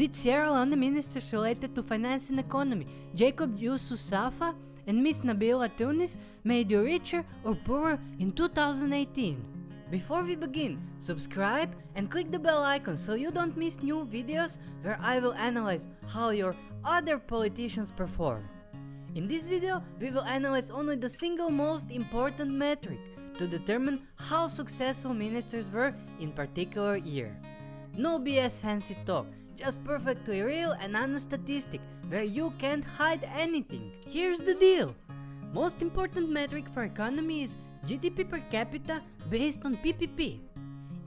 Did Sierra Leone ministers related to finance and economy, Jacob Jusu Saffa and Miss Nabeela Tunis, made you richer or poorer in 2018? Before we begin, subscribe and click the bell icon so you don't miss new videos where I will analyze how your other politicians perform. In this video, we will analyze only the single most important metric to determine how successful ministers were in particular year. No BS fancy talk, just perfectly real and honest statistic where you can't hide anything. Here's the deal. Most important metric for economy is GDP per capita based on PPP.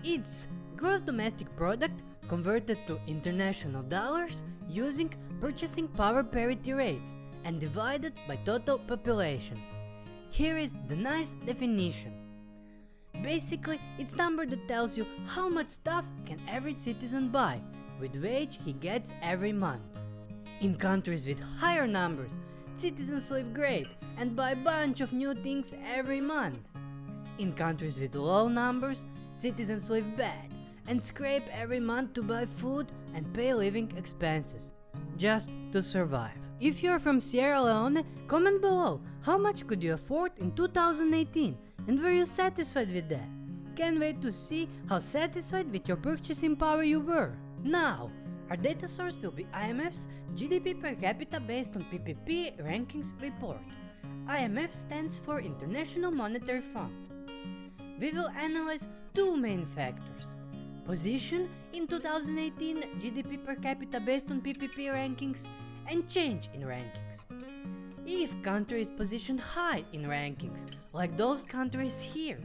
It's gross domestic product converted to international dollars using purchasing power parity rates and divided by total population. Here is the nice definition. Basically, it's number that tells you how much stuff can every citizen buy with wage he gets every month. In countries with higher numbers, citizens live great and buy bunch of new things every month. In countries with low numbers, citizens live bad and scrape every month to buy food and pay living expenses, just to survive. If you're from Sierra Leone, comment below how much could you afford in 2018 and were you satisfied with that? Can't wait to see how satisfied with your purchasing power you were. Now, our data source will be IMF's GDP per capita based on PPP rankings report. IMF stands for International Monetary Fund. We will analyze two main factors. Position in 2018 GDP per capita based on PPP rankings and change in rankings. If country is positioned high in rankings, like those countries here,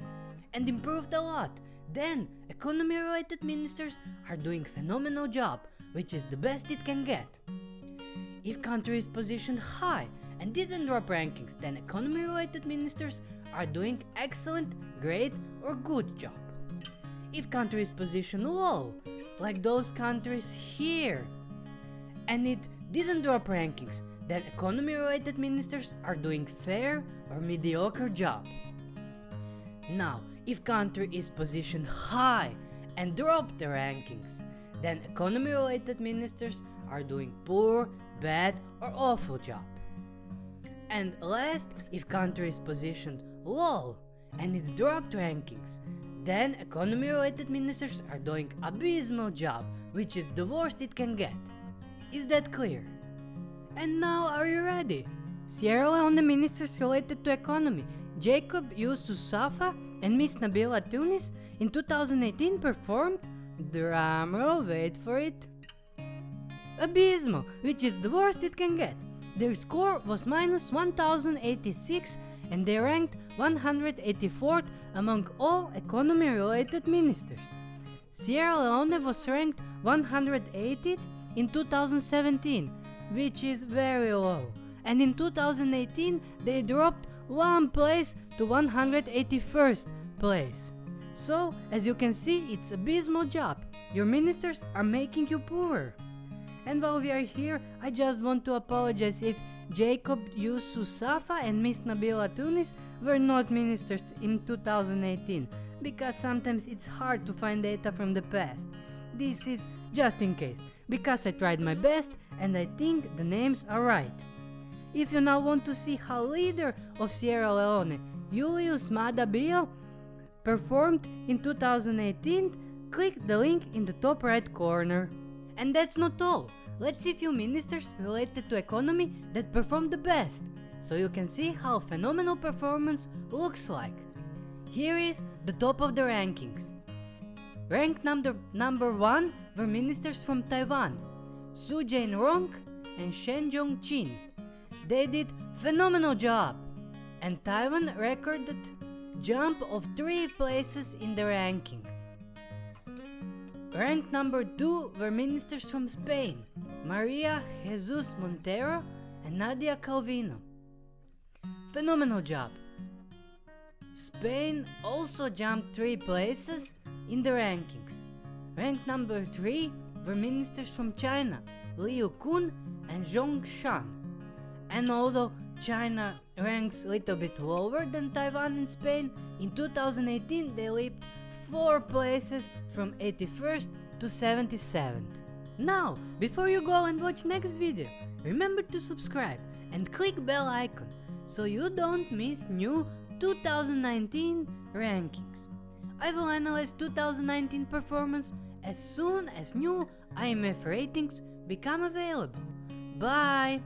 and improved a lot, then economy related ministers are doing phenomenal job, which is the best it can get. If country is positioned high and didn't drop rankings, then economy related ministers are doing excellent, great or good job. If country is positioned low, like those countries here, and it didn't drop rankings, then economy related ministers are doing fair or mediocre job. Now, if country is positioned high and drop the rankings, then economy related ministers are doing poor, bad or awful job. And last, if country is positioned low and it dropped rankings, then economy related ministers are doing abysmal job, which is the worst it can get. Is that clear? And now are you ready? Sierra Leone ministers related to economy, Jacob Jusu Saffa and Miss Nabeela Tunis in 2018 performed, drumroll wait for it, abysmal, which is the worst it can get. Their score was minus 1086 and they ranked 184th among all economy related ministers. Sierra Leone was ranked 180th in 2017, which is very low, and in 2018 they dropped one place to 181st place. So, as you can see, it's abysmal job. Your ministers are making you poorer. And while we are here, I just want to apologize if Jacob Jusu Saffa and Miss Nabeela Tunis were not ministers in 2018, because sometimes it's hard to find data from the past. This is just in case, because I tried my best and I think the names are right. If you now want to see how leader of Sierra Leone, Julius Maada Bio, performed in 2018, click the link in the top right corner. And that's not all. Let's see few ministers related to economy that performed the best, so you can see how phenomenal performance looks like. Here is the top of the rankings. Ranked number, number 1 were ministers from Taiwan, Su Jain-rong and Shen Jong-chin. They did phenomenal job, and Taiwan recorded jump of 3 places in the ranking. Ranked number 2 were ministers from Spain, Maria Jesus Montero and Nadia Calvino. Phenomenal job. Spain also jumped 3 places in the rankings. Ranked number 3 were ministers from China, Liu Kun and Zhong Shan. And although China ranks a little bit lower than Taiwan and Spain, in 2018 they leaped 4 places from 81st to 77th. Now, before you go and watch next video, remember to subscribe and click bell icon so you don't miss new 2019 rankings. I will analyze 2019 performance as soon as new IMF ratings become available. Bye!